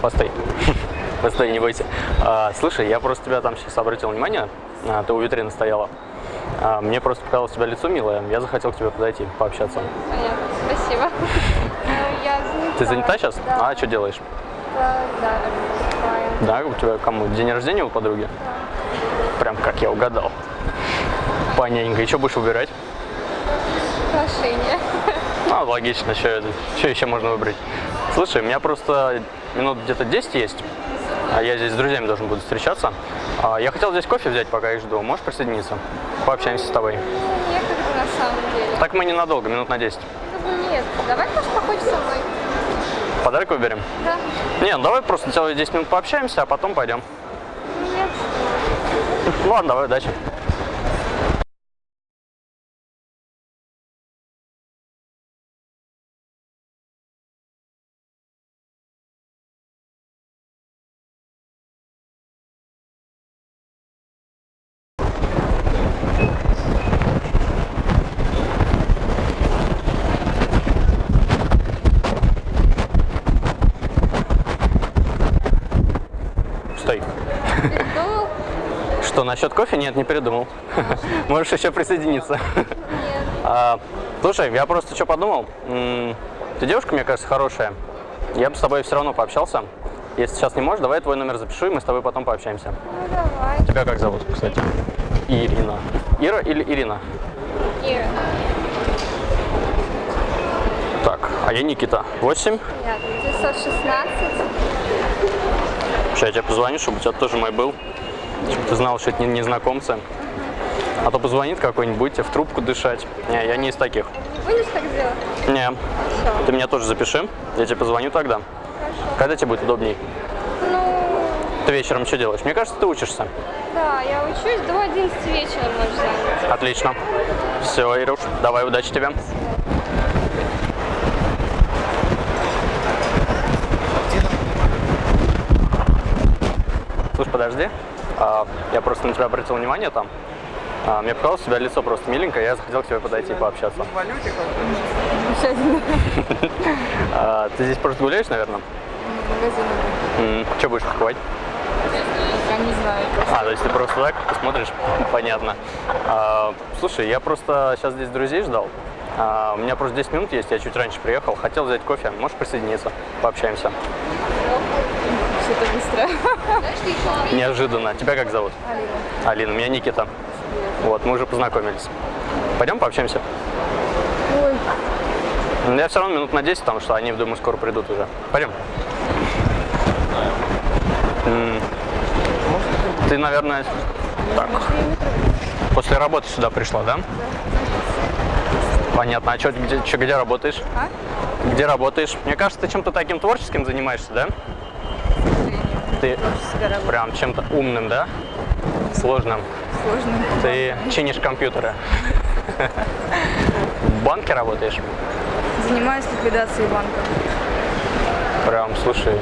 Постой. Постой, не бойся. А, слушай, я просто тебя там сейчас обратил внимание, а, ты у витрины стояла. А, мне просто показалось у тебя лицо милое, я захотел к тебе подойти, пообщаться. Понятно, спасибо. Ну, Я занята. Ты занята сейчас? Да. А что делаешь? Да, да. Да, у тебя кому? День рождения у подруги? Прям как я угадал. Понятненько. И что будешь выбирать? Украшения. Ну, логично, что, что еще можно выбрать? Слушай, у меня просто минут где-то 10 есть, а я здесь с друзьями должен буду встречаться. А, Я хотел здесь кофе взять, пока их жду. Можешь присоединиться? Пообщаемся с тобой. Некогда на самом деле. Так мы ненадолго, минут на 10. Ну, нет, давай, может, походишь со мной. Подарок выберем? Да. Не, ну давай просто целые 10 минут пообщаемся, а потом пойдем. Нет. Ладно, давай, удачи. Стой. Передумал? Что, насчет кофе? Нет, не передумал. Можешь еще присоединиться. Нет. А, слушай, я просто что подумал. Ты девушка, мне кажется, хорошая. Я бы с тобой все равно пообщался. Если сейчас не можешь, давай я твой номер запишу, и мы с тобой потом пообщаемся. Ну, давай. Тебя как зовут, кстати? Ирина. Ира или Ирина? Ира. Так, а я Никита. 8. Понятно. 916. Сейчас я тебе позвоню, чтобы у тебя тоже мой был. Чтобы ты знал, что это не незнакомцы. А то позвонит какой-нибудь, будете в трубку дышать. Не, я не из таких. Будешь так делать? Не, Хорошо. ты меня тоже запиши. Я тебе позвоню тогда. Хорошо. Когда тебе будет удобней? Ну, Ты вечером что делаешь? Мне кажется, ты учишься. да, я учусь до 11 вечера можешь занять. Отлично. Все, Ируш, давай, удачи тебе. Слушай, подожди. А, я просто на тебя обратил внимание там. А, мне показалось, у тебя лицо просто миленькое, я захотел к тебе подойти и пообщаться. А, ты здесь просто гуляешь, наверное? Магазин. что будешь покупать? Я не знаю. А, то есть ты просто так посмотришь? Понятно. Слушай, я просто сейчас здесь друзей ждал. У меня просто 10 минут есть, я чуть раньше приехал. Хотел взять кофе. Можешь присоединиться? Пообщаемся. Что-то быстро. Неожиданно. Тебя как зовут? Алина. Алина. Меня Никита. Вот, мы уже познакомились. Пойдем пообщаемся? Ой. Я все равно минут на 10, потому что они, думаю, скоро придут уже. Пойдем. Ты, наверное, так, после работы сюда пришла, да? Понятно. А чё, где, чё, где работаешь? А? Где работаешь? Мне кажется, ты чем-то таким творческим занимаешься, да? Ты прям чем-то умным, да? Сложным. Сложно. Ты чинишь компьютеры. В банке работаешь? Занимаюсь ликвидацией банка. Прям, слушай,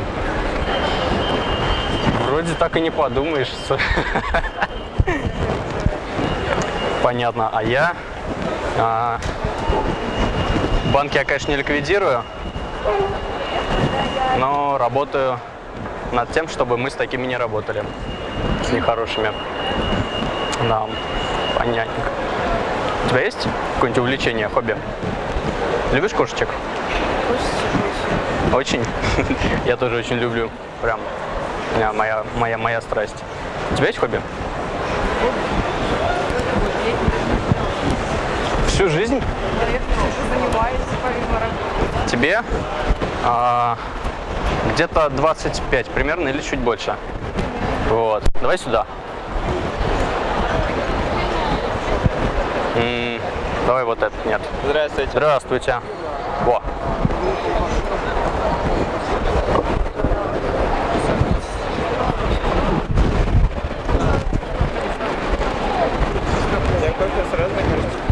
вроде так и не подумаешь. Понятно. А я а, банки я, конечно, не ликвидирую, но работаю над тем, чтобы мы с такими не работали, с нехорошими. Да, понятненько. У тебя есть какое-нибудь увлечение, хобби? Любишь кошечек? Очень. Я тоже очень люблю. Прям моя, моя, моя страсть. У тебя есть хобби? Всю жизнь? Занимаюсь помимо работы. Тебе а, где-то 25 примерно или чуть больше. Вот. Давай сюда. М, давай вот этот, нет. Здравствуйте. Здравствуйте. Во.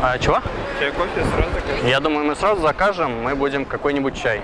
А, чего? Я кофе сразу закажу. Я думаю, мы сразу закажем, мы будем какой-нибудь чай.